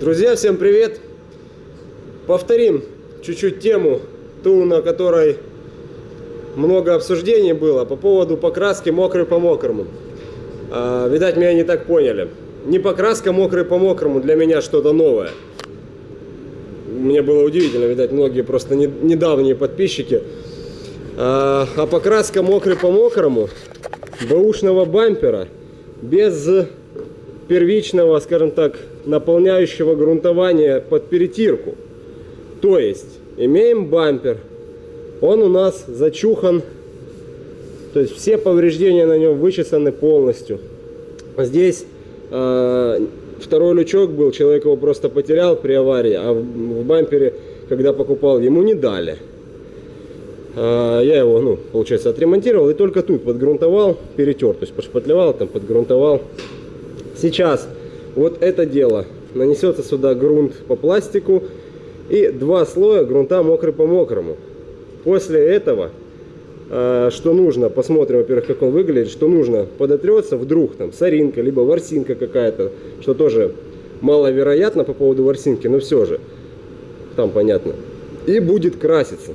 Друзья, всем привет! Повторим чуть-чуть тему, ту, на которой много обсуждений было по поводу покраски мокрый по мокрому. А, видать, меня не так поняли. Не покраска мокрый по мокрому для меня что-то новое. Мне было удивительно, видать, многие просто не, недавние подписчики. А, а покраска мокрый по мокрому бэушного бампера без первичного, скажем так, наполняющего грунтования под перетирку. То есть, имеем бампер, он у нас зачухан, то есть все повреждения на нем вычесаны полностью. Здесь э, второй лючок был, человек его просто потерял при аварии, а в, в бампере, когда покупал, ему не дали. Э, я его, ну, получается, отремонтировал и только тут подгрунтовал, перетер, то есть пошпатлевал, там подгрунтовал. Сейчас вот это дело. Нанесется сюда грунт по пластику и два слоя грунта мокрый по мокрому. После этого, э, что нужно, посмотрим, во-первых, как он выглядит, что нужно, подотрется вдруг там соринка, либо ворсинка какая-то, что тоже маловероятно по поводу ворсинки, но все же, там понятно. И будет краситься.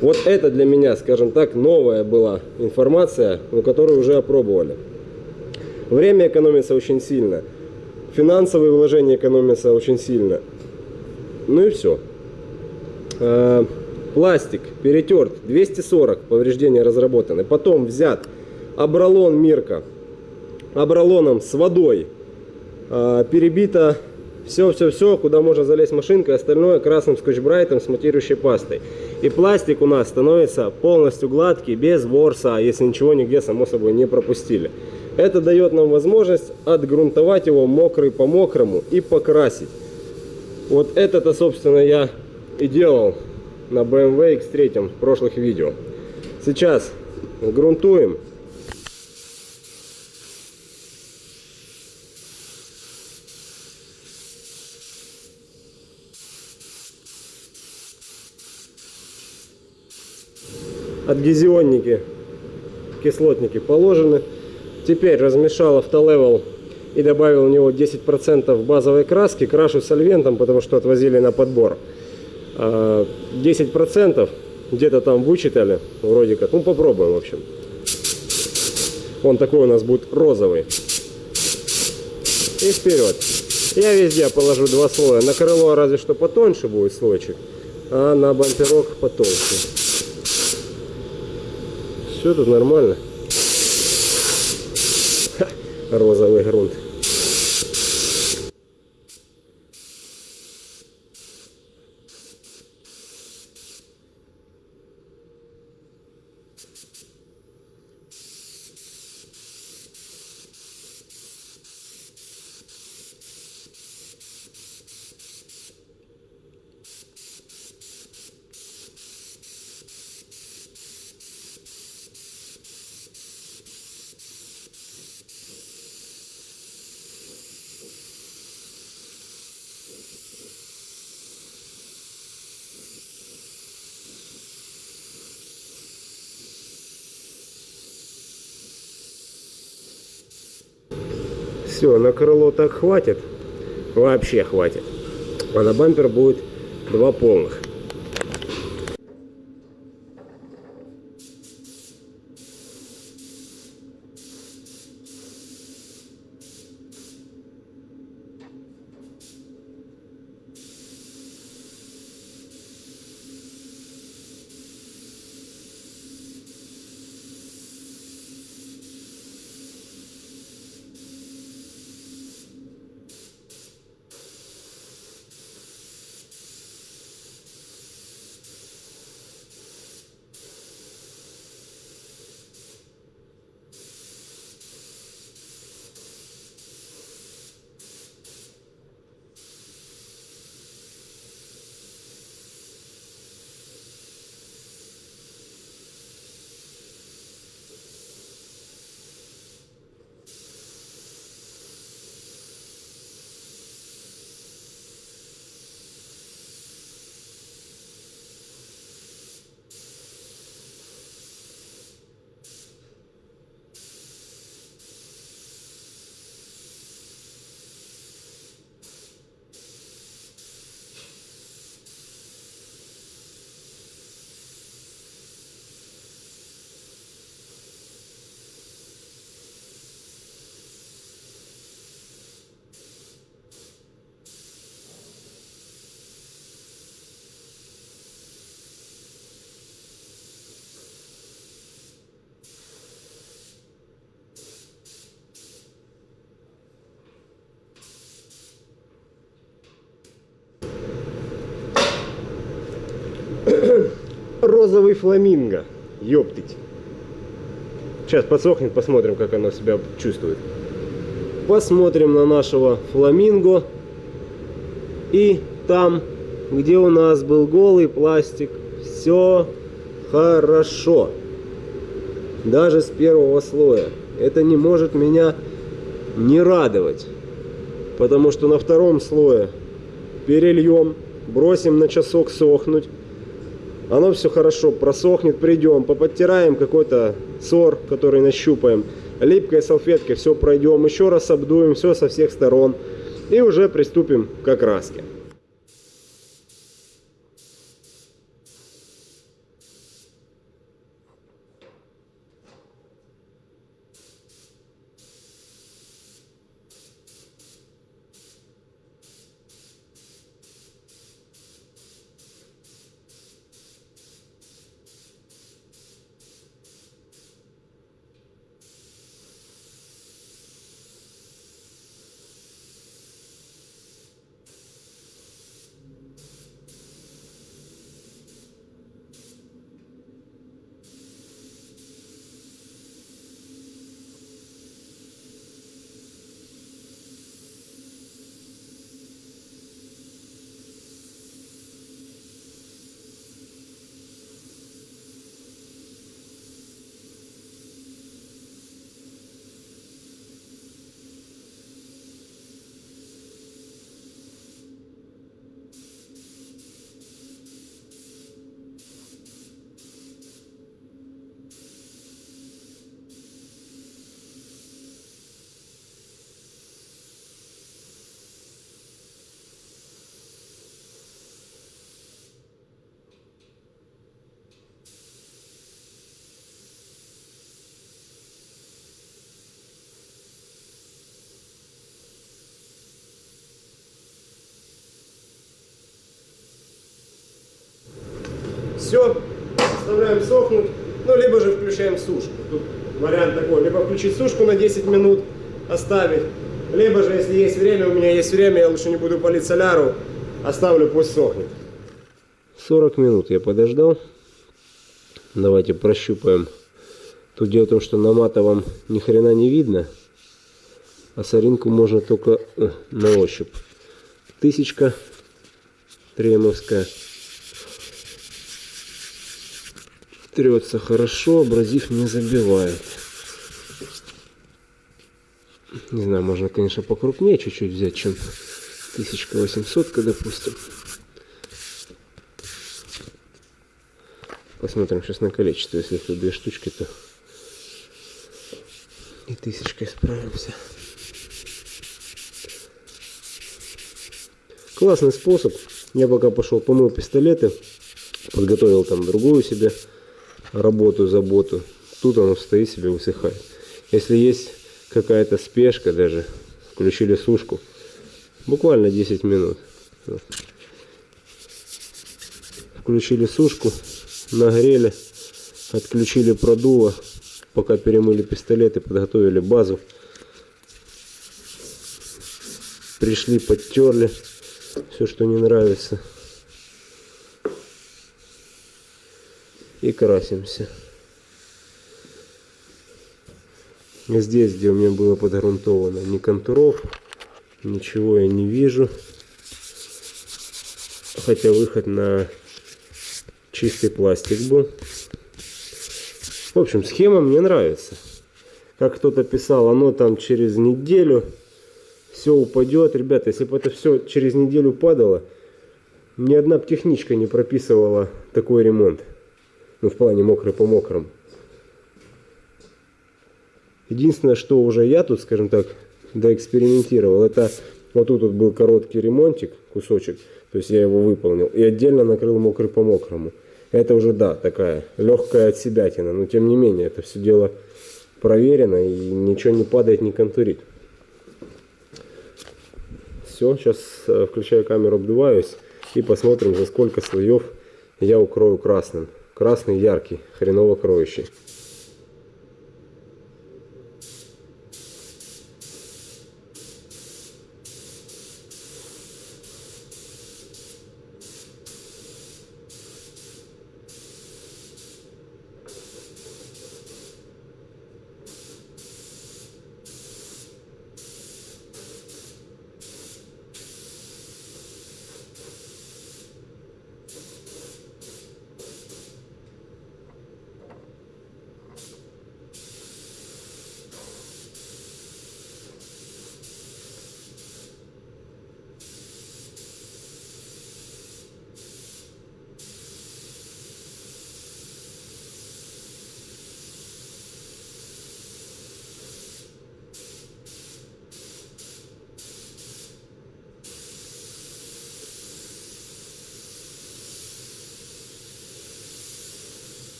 Вот это для меня, скажем так, новая была информация, но которую уже опробовали. Время экономится очень сильно. Финансовые вложения экономятся очень сильно. Ну и все. Э, пластик перетерт, 240 повреждения разработаны. Потом взят абралон Мирка, абралоном с водой, э, перебито все-все-все, куда можно залезть машинкой, остальное красным скотч-брайтом с матирующей пастой. И пластик у нас становится полностью гладкий, без ворса, если ничего нигде, само собой, не пропустили. Это дает нам возможность отгрунтовать его мокрый по мокрому и покрасить. Вот это-то, собственно, я и делал на BMW X3 в прошлых видео. Сейчас грунтуем. Адгезионники, кислотники положены. Теперь размешал автолевел и добавил в него 10% базовой краски. Крашу сольвентом, потому что отвозили на подбор. 10% а, где-то там вычитали, вроде как. Ну, попробуем, в общем. Он такой у нас будет розовый. И вперед. Я везде положу два слоя. На крыло разве что потоньше будет слойчик, а на бамперок потолще. Все тут нормально розовый грунт. Все, на крыло так хватит. Вообще хватит. А на бампер будет два полных. Розовый фламинго. Ёптыть. Сейчас подсохнет, посмотрим, как оно себя чувствует. Посмотрим на нашего фламинго. И там, где у нас был голый пластик, все хорошо. Даже с первого слоя. Это не может меня не радовать. Потому что на втором слое перельем, бросим на часок сохнуть. Оно все хорошо просохнет, придем, поподтираем какой-то сор, который нащупаем. Липкой салфеткой все пройдем, еще раз обдуем все со всех сторон. И уже приступим к окраске. Все, оставляем сохнуть, ну, либо же включаем сушку. Тут вариант такой, либо включить сушку на 10 минут, оставить, либо же, если есть время, у меня есть время, я лучше не буду палить соляру, оставлю, пусть сохнет. 40 минут я подождал. Давайте прощупаем. Тут дело в том, что на матовом ни хрена не видно, а соринку можно только э, на ощупь. Тысячка тремовская. Трется хорошо, абразив не забивает. Не знаю, можно, конечно, покрупнее чуть-чуть взять, чем 1800, допустим. Посмотрим сейчас на количество. Если это две штучки, то и тысячкой справимся. Классный способ. Я пока пошел помыл пистолеты, подготовил там другую себе работу, заботу. Тут оно стоит себе, высыхает. Если есть какая-то спешка даже, включили сушку, буквально 10 минут. Включили сушку, нагрели, отключили продуло, пока перемыли пистолеты, подготовили базу. Пришли, подтерли все, что не нравится. И красимся. Здесь, где у меня было подгрунтовано, ни контуров, ничего я не вижу. Хотя выход на чистый пластик был. В общем, схема мне нравится. Как кто-то писал, оно там через неделю все упадет. Ребята, если бы это все через неделю падало, ни одна техничка не прописывала такой ремонт. Ну, в плане мокрый по мокрому. Единственное, что уже я тут, скажем так, доэкспериментировал, это вот тут вот был короткий ремонтик, кусочек, то есть я его выполнил, и отдельно накрыл мокрый по мокрому. Это уже, да, такая легкая от себя тяна, но тем не менее, это все дело проверено и ничего не падает, не контурит. Все, сейчас э, включаю камеру, обдуваюсь и посмотрим, за сколько слоев я укрою красным. Красный яркий, хреново кроющий.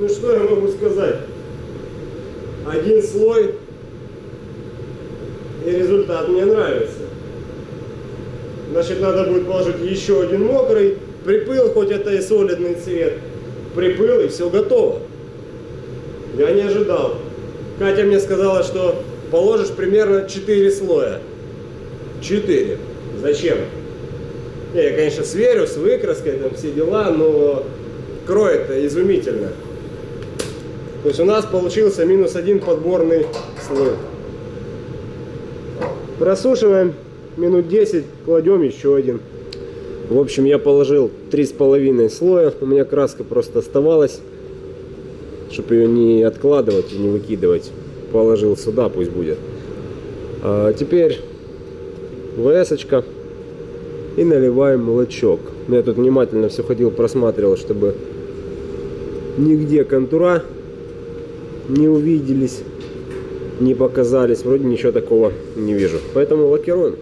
Ну что я могу сказать? Один слой и результат мне нравится. Значит, надо будет положить еще один мокрый, припыл, хоть это и солидный цвет, припыл и все готово. Я не ожидал. Катя мне сказала, что положишь примерно 4 слоя. 4. Зачем? Я, конечно, сверю с выкраской, там все дела, но кроет-то изумительно. То есть у нас получился минус один подборный слой. Просушиваем минут 10, кладем еще один. В общем, я положил три с половиной слоя. У меня краска просто оставалась, чтобы ее не откладывать и не выкидывать. Положил сюда, пусть будет. А теперь вс -очка. и наливаем молочок. Я тут внимательно все ходил, просматривал, чтобы нигде контура не увиделись, не показались. Вроде ничего такого не вижу. Поэтому лакируем.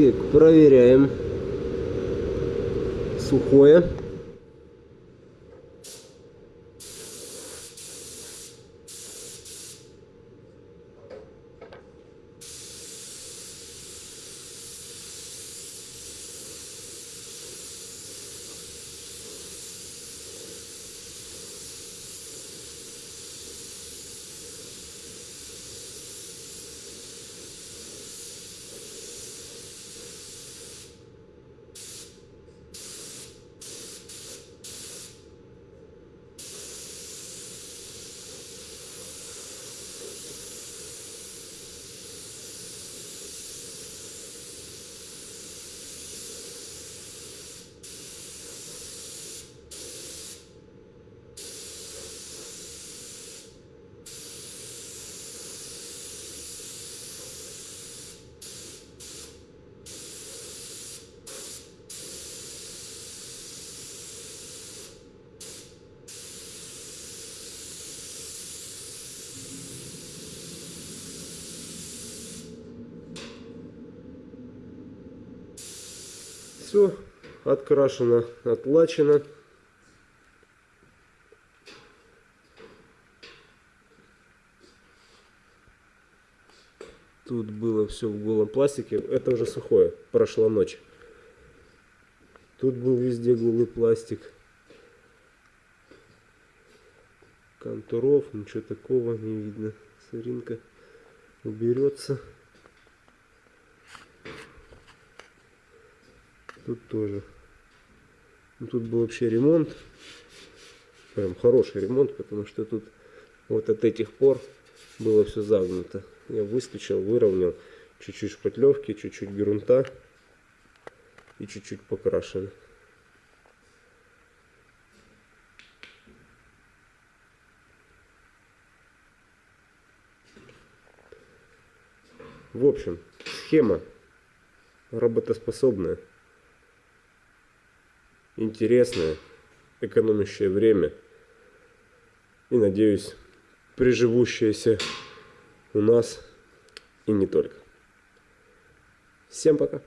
Так, проверяем. Сухое. Все открашено, отлачено. Тут было все в голом пластике. Это уже сухое. Прошла ночь. Тут был везде голый пластик. Контуров, ничего такого не видно. Сыринка уберется. Тут тоже. Ну, тут был вообще ремонт. Прям хороший ремонт, потому что тут вот от этих пор было все загнуто. Я выскочил, выровнял. Чуть-чуть шпатлевки, чуть-чуть грунта и чуть-чуть покрашен. В общем, схема работоспособная, интересная, экономящая время и, надеюсь, приживущаяся у нас и не только. Всем пока!